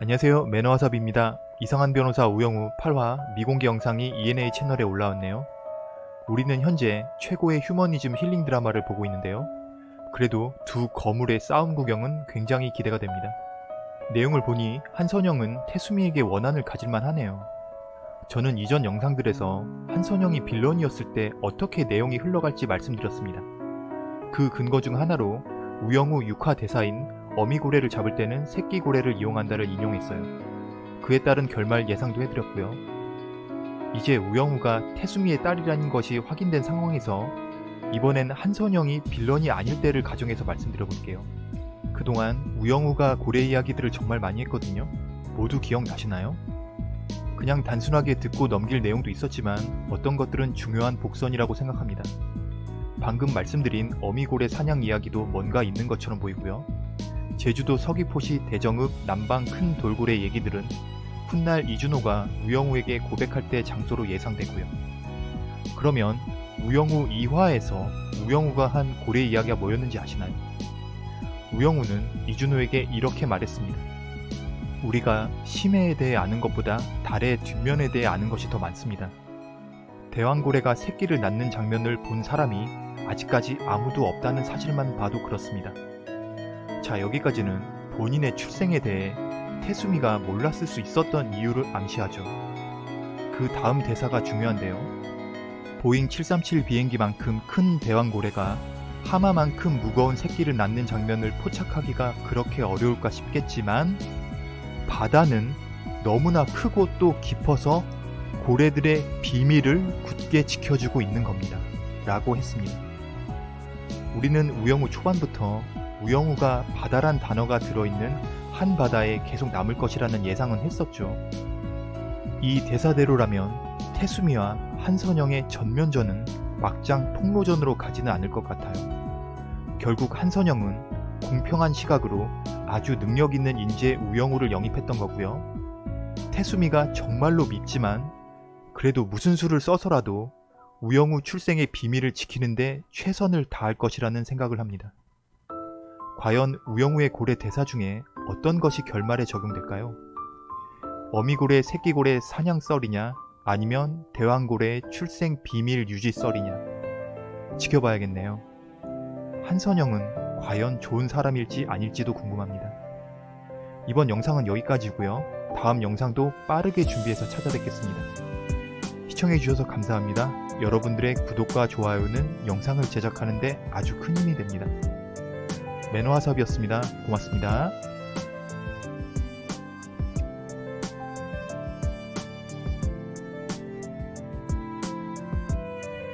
안녕하세요 매너와삽입니다. 이상한 변호사 우영우 8화 미공개 영상이 ENA 채널에 올라왔네요. 우리는 현재 최고의 휴머니즘 힐링 드라마를 보고 있는데요. 그래도 두 거물의 싸움 구경은 굉장히 기대가 됩니다. 내용을 보니 한선영은 태수미에게 원한을 가질만 하네요. 저는 이전 영상들에서 한선영이 빌런이었을 때 어떻게 내용이 흘러갈지 말씀드렸습니다. 그 근거 중 하나로 우영우 6화 대사인 어미 고래를 잡을 때는 새끼 고래를 이용한다를 인용했어요. 그에 따른 결말 예상도 해드렸고요. 이제 우영우가 태수미의 딸이라는 것이 확인된 상황에서 이번엔 한선영이 빌런이 아닐 때를 가정해서 말씀드려볼게요. 그동안 우영우가 고래 이야기들을 정말 많이 했거든요. 모두 기억나시나요? 그냥 단순하게 듣고 넘길 내용도 있었지만 어떤 것들은 중요한 복선이라고 생각합니다. 방금 말씀드린 어미고래 사냥 이야기도 뭔가 있는 것처럼 보이고요. 제주도 서귀포시 대정읍 남방 큰 돌고래 얘기들은 훗날 이준호가 우영우에게 고백할 때 장소로 예상되고요. 그러면 우영우 2화에서 우영우가 한 고래 이야기가 뭐였는지 아시나요? 우영우는 이준호에게 이렇게 말했습니다. 우리가 심해에 대해 아는 것보다 달의 뒷면에 대해 아는 것이 더 많습니다. 대왕고래가 새끼를 낳는 장면을 본 사람이 아직까지 아무도 없다는 사실만 봐도 그렇습니다. 자 여기까지는 본인의 출생에 대해 태수미가 몰랐을 수 있었던 이유를 암시하죠. 그 다음 대사가 중요한데요. 보잉 737 비행기만큼 큰 대왕고래가 하마만큼 무거운 새끼를 낳는 장면을 포착하기가 그렇게 어려울까 싶겠지만 바다는 너무나 크고 또 깊어서 고래들의 비밀을 굳게 지켜주고 있는 겁니다. 라고 했습니다. 우리는 우영우 초반부터 우영우가 바다란 단어가 들어있는 한 바다에 계속 남을 것이라는 예상은 했었죠. 이 대사대로라면 태수미와 한선영의 전면전은 막장 통로전으로 가지는 않을 것 같아요. 결국 한선영은 공평한 시각으로 아주 능력 있는 인재 우영우를 영입했던 거고요. 태수미가 정말로 밉지만 그래도 무슨 수를 써서라도 우영우 출생의 비밀을 지키는데 최선을 다할 것이라는 생각을 합니다. 과연 우영우의 고래 대사 중에 어떤 것이 결말에 적용될까요? 어미고래 새끼고래 사냥 썰이냐 아니면 대왕고래의 출생 비밀 유지 썰이냐 지켜봐야겠네요. 한선영은 과연 좋은 사람일지 아닐지도 궁금합니다. 이번 영상은 여기까지고요. 다음 영상도 빠르게 준비해서 찾아뵙겠습니다. 시청해주셔서 감사합니다. 여러분들의 구독과 좋아요는 영상을 제작하는데 아주 큰 힘이 됩니다. 매너와섭이었습니다. 고맙습니다.